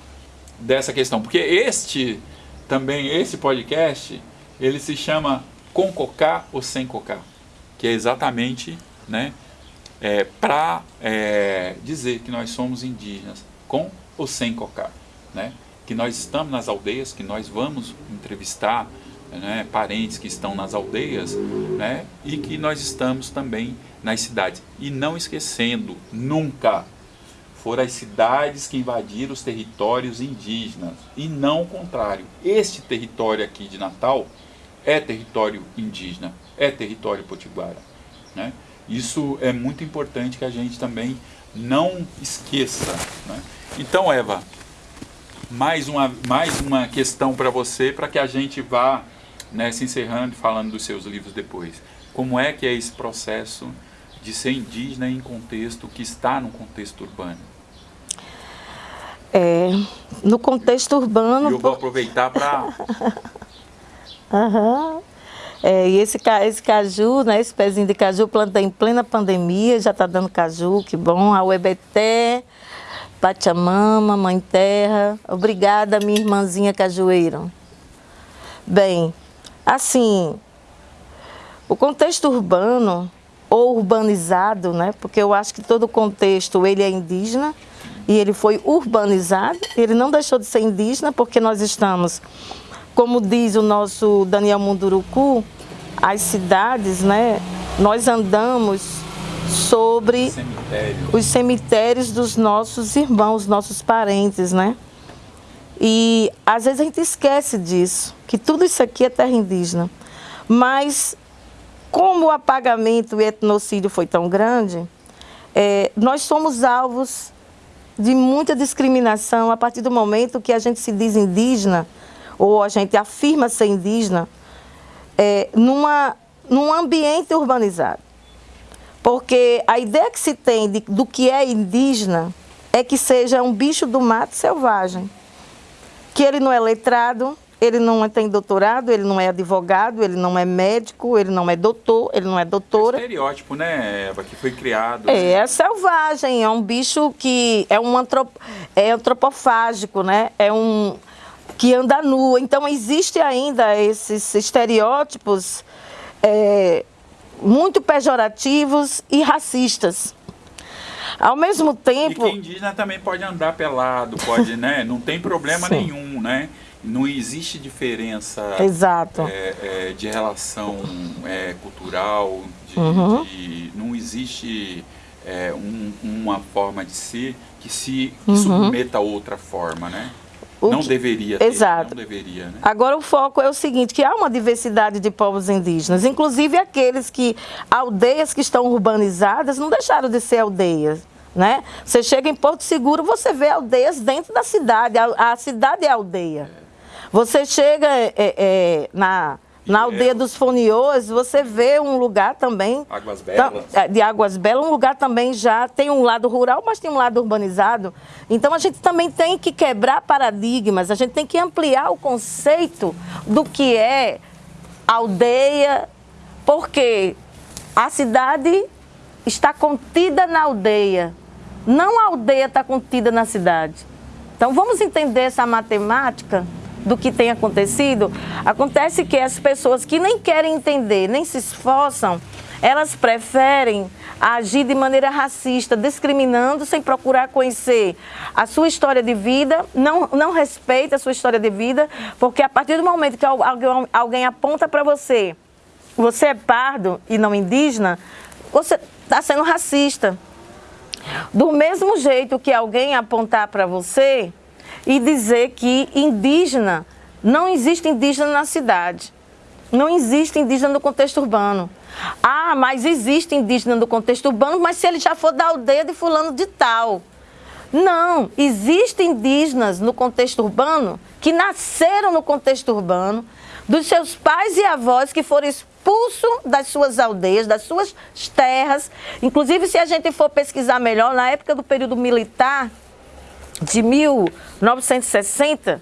dessa questão, porque este também esse podcast ele se chama com cocar ou sem cocar, que é exatamente, né, é, para é, dizer que nós somos indígenas com ou sem cocar, né, que nós estamos nas aldeias, que nós vamos entrevistar né, parentes que estão nas aldeias, né, e que nós estamos também nas cidades. E não esquecendo nunca foram as cidades que invadiram os territórios indígenas e não o contrário. Este território aqui de Natal é território indígena, é território potiguara. Né? Isso é muito importante que a gente também não esqueça. Né? Então, Eva, mais uma, mais uma questão para você, para que a gente vá né, se encerrando e falando dos seus livros depois. Como é que é esse processo de ser indígena em contexto que está no contexto urbano? É, no contexto urbano... E eu vou aproveitar para... uhum. É, e esse, esse caju, né, esse pezinho de caju, plantei em plena pandemia, já está dando caju, que bom. A Uebeté, Pachamama, Mãe Terra. Obrigada, minha irmãzinha cajueira. Bem, assim, o contexto urbano ou urbanizado, né? Porque eu acho que todo contexto ele é indígena e ele foi urbanizado. Ele não deixou de ser indígena porque nós estamos, como diz o nosso Daniel Munduruku, as cidades, né? Nós andamos sobre Cemitério. os cemitérios dos nossos irmãos, nossos parentes, né? E às vezes a gente esquece disso, que tudo isso aqui é terra indígena. Mas como o apagamento e etnocídio foi tão grande, é, nós somos alvos de muita discriminação a partir do momento que a gente se diz indígena, ou a gente afirma ser indígena, é, numa, num ambiente urbanizado. Porque a ideia que se tem de, do que é indígena é que seja um bicho do mato selvagem, que ele não é letrado, ele não tem doutorado, ele não é advogado, ele não é médico, ele não é doutor, ele não é doutora. É estereótipo, né, Eva, que foi criado. É, né? é selvagem, é um bicho que é um antrop, é antropofágico, né? É um que anda nu. Então existe ainda esses estereótipos é, muito pejorativos e racistas. Ao mesmo tempo. E que indígena também pode andar pelado, pode, né? Não tem problema nenhum, né? Não existe diferença Exato. É, é, de relação é, cultural, de, uhum. de, não existe é, um, uma forma de ser que se uhum. submeta a outra forma, né? O não que... deveria ter, Exato. deveria, né? Agora o foco é o seguinte, que há uma diversidade de povos indígenas, inclusive aqueles que, aldeias que estão urbanizadas não deixaram de ser aldeias. Né? Você chega em Porto Seguro, você vê aldeias dentro da cidade, a, a cidade é aldeia. É. Você chega é, é, na, na aldeia dos Foniôs, você vê um lugar também... Águas Belas. É, de Águas Belas, um lugar também já tem um lado rural, mas tem um lado urbanizado. Então a gente também tem que quebrar paradigmas, a gente tem que ampliar o conceito do que é aldeia, porque a cidade está contida na aldeia, não a aldeia está contida na cidade. Então vamos entender essa matemática do que tem acontecido, acontece que as pessoas que nem querem entender, nem se esforçam, elas preferem agir de maneira racista, discriminando sem procurar conhecer a sua história de vida, não, não respeita a sua história de vida, porque a partir do momento que alguém, alguém aponta para você, você é pardo e não indígena, você está sendo racista. Do mesmo jeito que alguém apontar para você, e dizer que indígena, não existe indígena na cidade. Não existe indígena no contexto urbano. Ah, mas existe indígena no contexto urbano, mas se ele já for da aldeia de fulano de tal. Não, existem indígenas no contexto urbano que nasceram no contexto urbano, dos seus pais e avós que foram expulsos das suas aldeias, das suas terras. Inclusive, se a gente for pesquisar melhor, na época do período militar, de 1960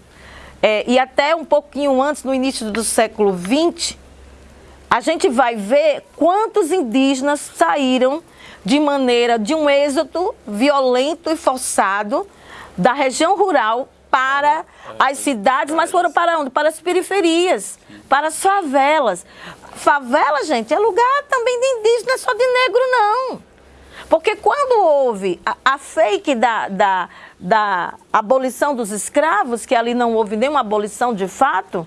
é, e até um pouquinho antes, no início do século XX, a gente vai ver quantos indígenas saíram de maneira de um êxodo violento e forçado da região rural para as cidades, mas foram para onde? Para as periferias, para as favelas. Favela, gente, é lugar também de indígena, só de negro não. Porque quando houve a, a fake da, da, da abolição dos escravos, que ali não houve nenhuma abolição de fato,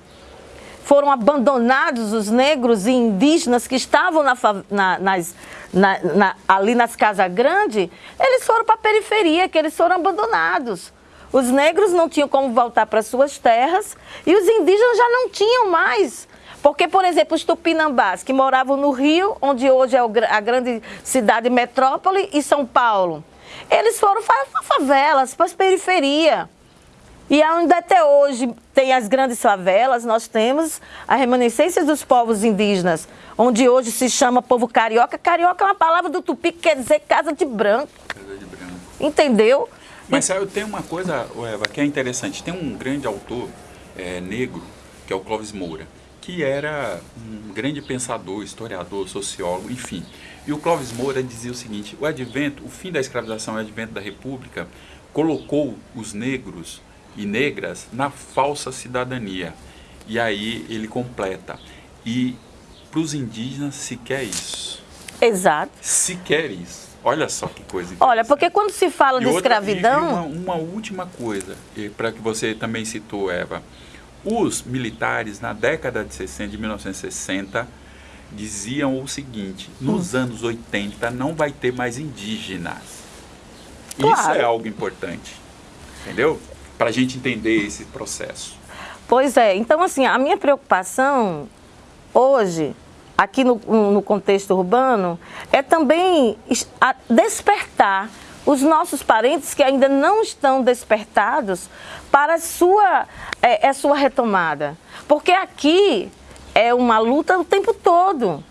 foram abandonados os negros e indígenas que estavam na, na, nas, na, ali nas casas grandes, eles foram para a periferia, que eles foram abandonados. Os negros não tinham como voltar para suas terras e os indígenas já não tinham mais porque, por exemplo, os tupinambás, que moravam no Rio, onde hoje é a grande cidade metrópole, e São Paulo, eles foram para favelas, para as periferias. E ainda até hoje tem as grandes favelas, nós temos a remanescência dos povos indígenas, onde hoje se chama povo carioca. Carioca é uma palavra do tupi que quer dizer casa de branco. Casa de branco. Entendeu? Mas sabe, tem uma coisa, Eva, que é interessante. Tem um grande autor é, negro, que é o Clóvis Moura. Que era um grande pensador, historiador, sociólogo, enfim. E o Clóvis Moura dizia o seguinte: o advento, o fim da escravização e o advento da República colocou os negros e negras na falsa cidadania. E aí ele completa. E para os indígenas se quer isso. Exato. Se quer isso. Olha só que coisa Olha, porque quando se fala e de outra, escravidão. E uma, uma última coisa, para que você também citou, Eva. Os militares, na década de 60, de 1960, diziam o seguinte: nos hum. anos 80 não vai ter mais indígenas. Claro. Isso é algo importante. Entendeu? Para a gente entender esse processo. Pois é. Então, assim, a minha preocupação hoje, aqui no, no contexto urbano, é também despertar os nossos parentes que ainda não estão despertados para a sua, é, a sua retomada. Porque aqui é uma luta o tempo todo.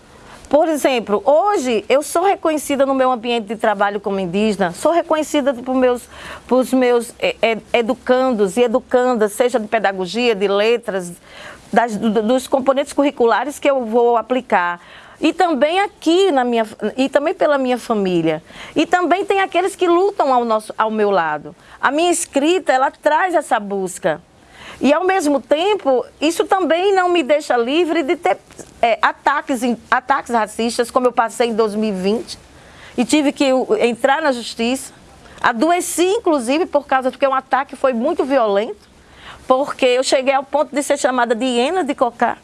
Por exemplo, hoje eu sou reconhecida no meu ambiente de trabalho como indígena, sou reconhecida por meus, por meus é, é, educandos e educandas, seja de pedagogia, de letras, das, dos componentes curriculares que eu vou aplicar. E também aqui na minha e também pela minha família. E também tem aqueles que lutam ao nosso ao meu lado. A minha escrita, ela traz essa busca. E ao mesmo tempo, isso também não me deixa livre de ter é, ataques, ataques racistas, como eu passei em 2020, e tive que entrar na justiça. Adoeci, inclusive, por causa porque um ataque foi muito violento porque eu cheguei ao ponto de ser chamada de hiena de cocá.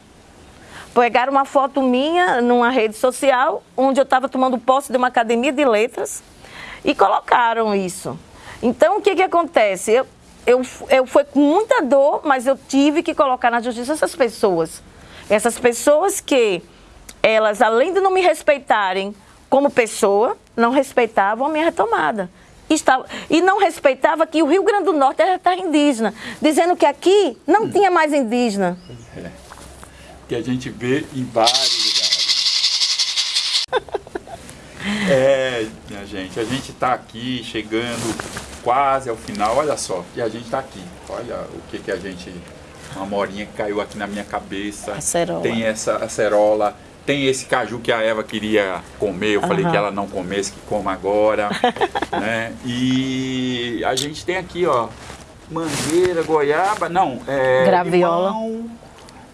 Pegaram uma foto minha numa rede social, onde eu estava tomando posse de uma academia de letras, e colocaram isso. Então, o que, que acontece? Eu, eu, eu foi com muita dor, mas eu tive que colocar na justiça essas pessoas. Essas pessoas que, elas, além de não me respeitarem como pessoa, não respeitavam a minha retomada estava, e não respeitava que o Rio Grande do Norte era terra indígena, dizendo que aqui não tinha mais indígena. Que a gente vê em vários lugares. é, minha gente, a gente está aqui chegando quase ao final, olha só, e a gente está aqui. Olha o que, que a gente. Uma morinha que caiu aqui na minha cabeça. Acerola. Tem essa acerola tem esse caju que a Eva queria comer, eu uhum. falei que ela não comesse, que coma agora. né? E a gente tem aqui, ó, mangueira, goiaba, não, é, Graviola. Limão,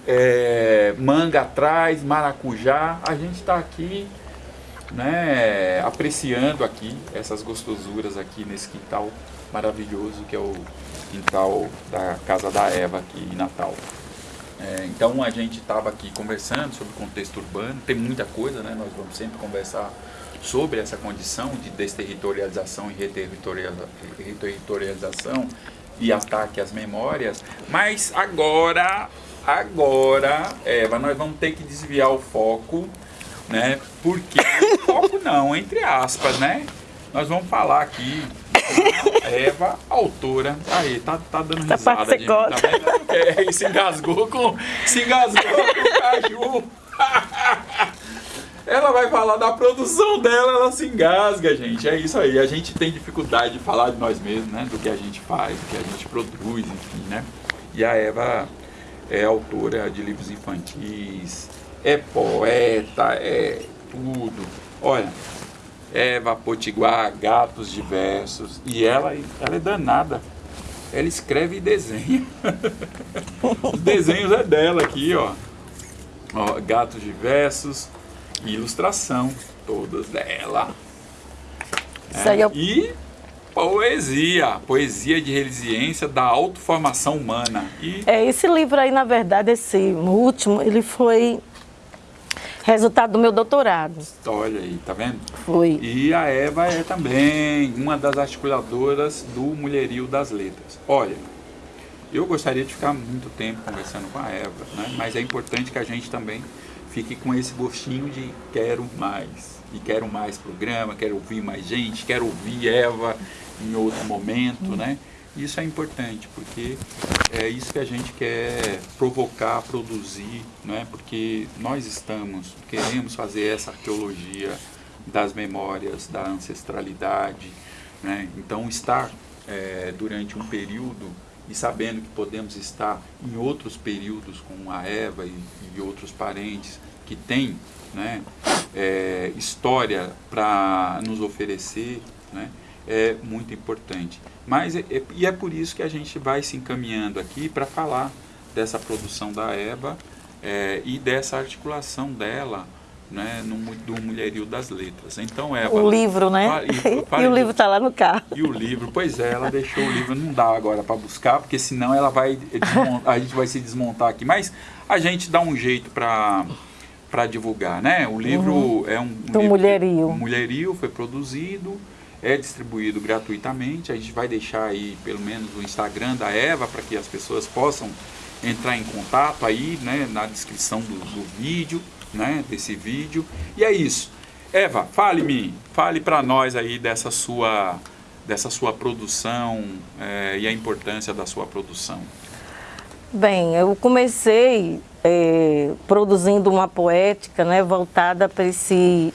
é, manga atrás, maracujá. A gente está aqui, né, apreciando aqui essas gostosuras aqui nesse quintal maravilhoso que é o quintal da casa da Eva aqui em Natal. É, então a gente estava aqui conversando sobre o contexto urbano, tem muita coisa, né? Nós vamos sempre conversar sobre essa condição de desterritorialização e reterritorialização e ataque às memórias, mas agora, agora, Eva, nós vamos ter que desviar o foco, né? Porque foco não, entre aspas, né? Nós vamos falar aqui Eva, autora. Aí, tá, tá dando risada de mim, tá vendo? É, se engasgou com. Se engasgou com o caju. ela vai falar da produção dela, ela se engasga, gente. É isso aí. A gente tem dificuldade de falar de nós mesmos, né? Do que a gente faz, do que a gente produz, enfim, né? E a Eva é autora de livros infantis, é poeta, é tudo. Olha, Eva Potiguar, gatos diversos. E ela, ela é danada. Ela escreve e desenha. Os desenhos é dela aqui, ó. ó gatos diversos, ilustração, todas dela. É, eu... E poesia, poesia de resiliência da autoformação humana. E... É, esse livro aí, na verdade, esse último, ele foi Resultado do meu doutorado. Olha aí, tá vendo? Foi. E a Eva é também uma das articuladoras do Mulherio das Letras. Olha, eu gostaria de ficar muito tempo conversando com a Eva, né? mas é importante que a gente também fique com esse gostinho de quero mais. E quero mais programa, quero ouvir mais gente, quero ouvir Eva em outro momento, né? Isso é importante, porque é isso que a gente quer provocar, produzir, né? porque nós estamos, queremos fazer essa arqueologia das memórias, da ancestralidade. Né? Então, estar é, durante um período e sabendo que podemos estar em outros períodos com a Eva e, e outros parentes que têm né, é, história para nos oferecer, né, é muito importante. Mas é, e é por isso que a gente vai se encaminhando aqui para falar dessa produção da Eva é, e dessa articulação dela né, no, do Mulherio das Letras. Então, Eva... O livro, né? E o livro está lá no carro. E o livro, pois é, ela deixou o livro, não dá agora para buscar, porque senão ela vai a gente vai se desmontar aqui. Mas a gente dá um jeito para para divulgar, né? O livro uhum. é um, um do livro, Mulherio. O Mulherio foi produzido, é distribuído gratuitamente. A gente vai deixar aí pelo menos o Instagram da Eva para que as pessoas possam entrar em contato aí, né, na descrição do, do vídeo, né, desse vídeo. E é isso. Eva, fale-me, fale para nós aí dessa sua, dessa sua produção é, e a importância da sua produção. Bem, eu comecei é, produzindo uma poética né, voltada para esse,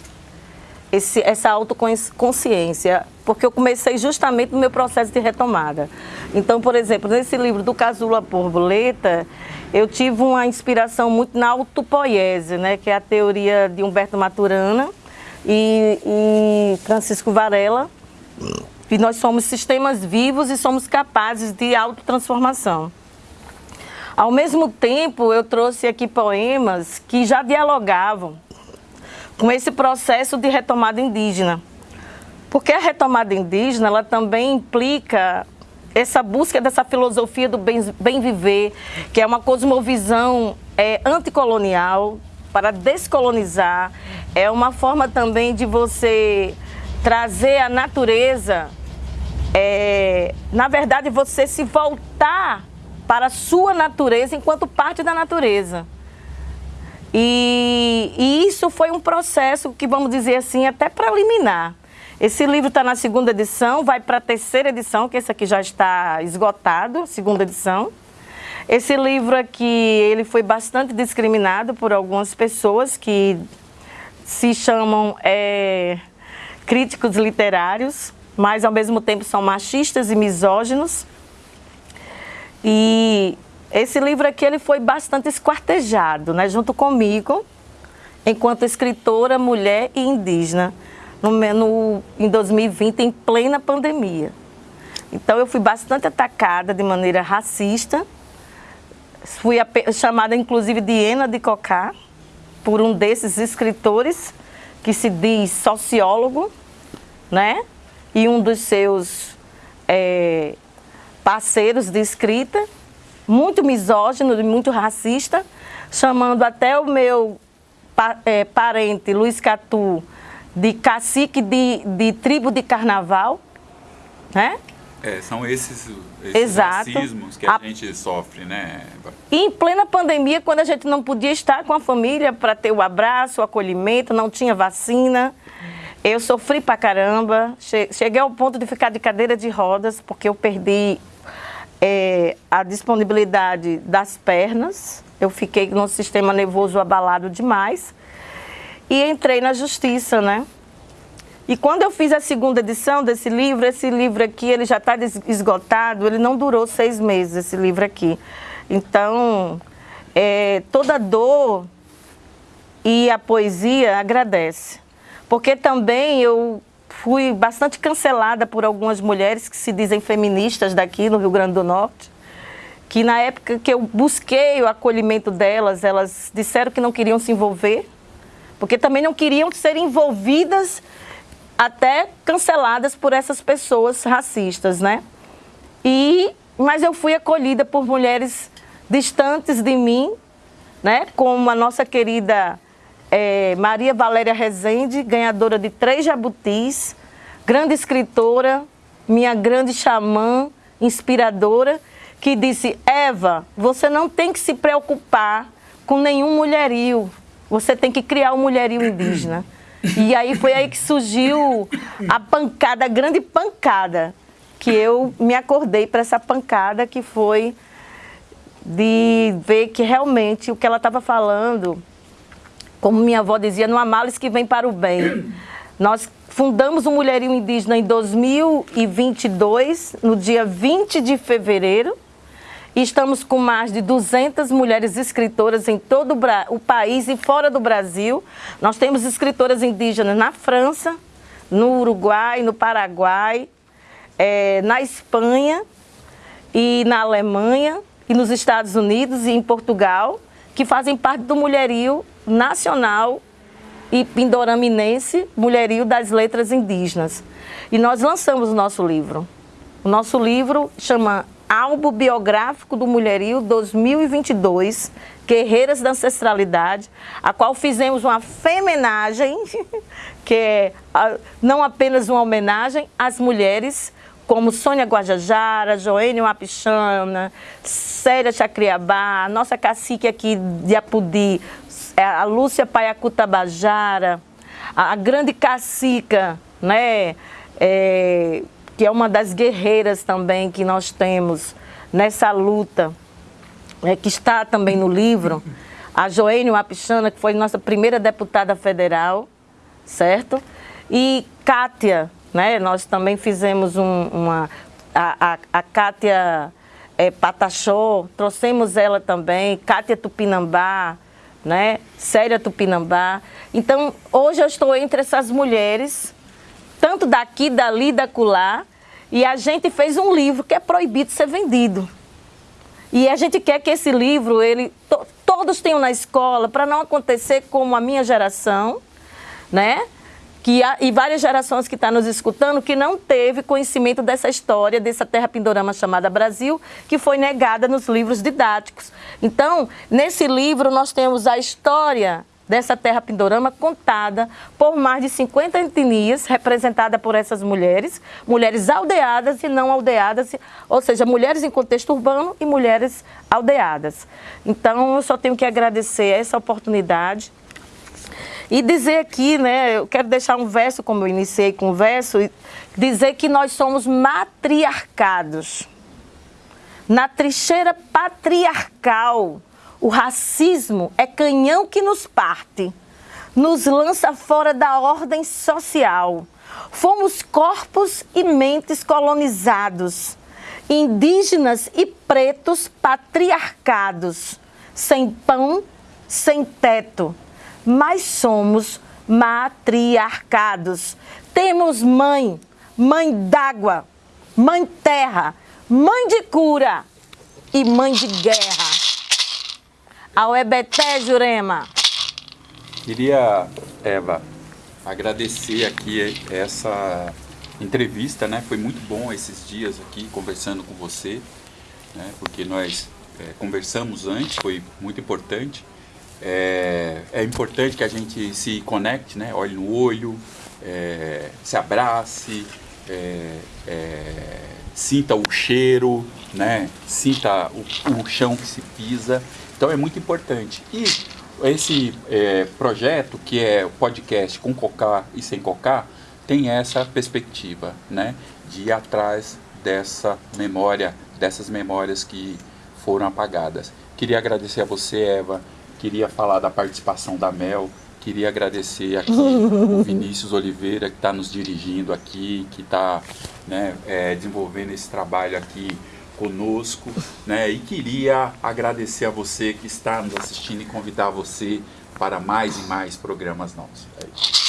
esse, essa autoconsciência, porque eu comecei justamente no meu processo de retomada. Então, por exemplo, nesse livro do Casula Borboleta, eu tive uma inspiração muito na autopoiese, né, que é a teoria de Humberto Maturana e, e Francisco Varela, que nós somos sistemas vivos e somos capazes de autotransformação. Ao mesmo tempo, eu trouxe aqui poemas que já dialogavam com esse processo de retomada indígena. Porque a retomada indígena, ela também implica essa busca dessa filosofia do bem, bem viver, que é uma cosmovisão é, anticolonial, para descolonizar, é uma forma também de você trazer a natureza, é, na verdade, você se voltar para a sua natureza enquanto parte da natureza. E, e isso foi um processo que, vamos dizer assim, até preliminar. Esse livro está na segunda edição, vai para a terceira edição, que esse aqui já está esgotado, segunda edição. Esse livro aqui, ele foi bastante discriminado por algumas pessoas que se chamam é, críticos literários, mas ao mesmo tempo são machistas e misóginos. E esse livro aqui ele foi bastante esquartejado, né, junto comigo, enquanto escritora, mulher e indígena, no, no, em 2020, em plena pandemia. Então eu fui bastante atacada de maneira racista, fui chamada inclusive de Ena de Cocá, por um desses escritores que se diz sociólogo, né? E um dos seus é, parceiros de escrita, muito misógino e muito racista, chamando até o meu é, parente, Luiz Catu, de cacique de, de tribo de carnaval, né? É, são esses, esses racismos que a, a, gente sofre, né? E em plena pandemia, quando a gente não podia estar com a família para ter o abraço, o acolhimento, não tinha vacina, eu sofri pra caramba. Cheguei ao ponto de ficar de cadeira de rodas, porque eu perdi é, a disponibilidade das pernas, eu fiquei no sistema nervoso abalado demais e entrei na justiça, né? E quando eu fiz a segunda edição desse livro, esse livro aqui, ele já está esgotado, ele não durou seis meses, esse livro aqui. Então, é, toda dor e a poesia agradece. Porque também eu fui bastante cancelada por algumas mulheres que se dizem feministas daqui no Rio Grande do Norte, que na época que eu busquei o acolhimento delas, elas disseram que não queriam se envolver, porque também não queriam ser envolvidas, até canceladas por essas pessoas racistas, né? E, mas eu fui acolhida por mulheres distantes de mim, né? Como a nossa querida é, Maria Valéria Rezende, ganhadora de três jabutis, grande escritora, minha grande xamã, inspiradora, que disse, Eva, você não tem que se preocupar com nenhum mulherio, você tem que criar um mulherio indígena. E aí foi aí que surgiu a pancada, a grande pancada, que eu me acordei para essa pancada que foi de ver que realmente o que ela estava falando como minha avó dizia, não há males que vem para o bem. Nós fundamos o Mulherio Indígena em 2022, no dia 20 de fevereiro, E estamos com mais de 200 mulheres escritoras em todo o país e fora do Brasil. Nós temos escritoras indígenas na França, no Uruguai, no Paraguai, é, na Espanha e na Alemanha e nos Estados Unidos e em Portugal, que fazem parte do mulherio nacional e pindoraminense, mulherio das letras indígenas. E nós lançamos o nosso livro. O nosso livro chama Álbum Biográfico do Mulherio 2022, Guerreiras da Ancestralidade, a qual fizemos uma femenagem, que é não apenas uma homenagem às mulheres, como Sônia Guajajara, Joênia Wapichana, Célia Chacriabá, nossa cacique aqui de Apudi, a Lúcia Paiacutabajara, a grande cacica, né, é, que é uma das guerreiras também que nós temos nessa luta, é, que está também no livro, a Joênia Wapichana, que foi nossa primeira deputada federal, certo? E Kátia, né? Nós também fizemos um, uma... A, a, a Kátia é, trouxemos ela também, Kátia Tupinambá, né? Célia Tupinambá. Então, hoje eu estou entre essas mulheres, tanto daqui, dali, da culá, e a gente fez um livro que é proibido ser vendido. E a gente quer que esse livro, ele to, todos tenham na escola, para não acontecer como a minha geração, né? Que há, e várias gerações que estão tá nos escutando que não teve conhecimento dessa história, dessa terra pindorama chamada Brasil, que foi negada nos livros didáticos. Então, nesse livro nós temos a história dessa terra pindorama contada por mais de 50 etnias, representada por essas mulheres, mulheres aldeadas e não aldeadas, ou seja, mulheres em contexto urbano e mulheres aldeadas. Então, eu só tenho que agradecer essa oportunidade e dizer aqui, né, eu quero deixar um verso, como eu iniciei com o verso, dizer que nós somos matriarcados. Na trincheira patriarcal, o racismo é canhão que nos parte, nos lança fora da ordem social. Fomos corpos e mentes colonizados, indígenas e pretos patriarcados, sem pão, sem teto, mas somos matriarcados. Temos mãe, mãe d'água, mãe terra, mãe de cura e mãe de guerra. Ao Ebeté, Jurema. Queria, Eva, agradecer aqui essa entrevista, né? Foi muito bom esses dias aqui conversando com você, né? Porque nós é, conversamos antes, foi muito importante. É, é, importante que a gente se conecte, né? olhe no olho, é, se abrace, é, é sinta o cheiro, né? sinta o, o, chão que se pisa. Então é muito importante. E esse é, projeto, que é o podcast com cocar e sem cocar, tem essa perspectiva né? de ir atrás dessa memória, dessas memórias que foram apagadas. Queria agradecer a você, Eva, Queria falar da participação da Mel. Queria agradecer aqui o Vinícius Oliveira, que está nos dirigindo aqui, que está né, é, desenvolvendo esse trabalho aqui conosco. Né, e queria agradecer a você que está nos assistindo e convidar você para mais e mais programas nossos. É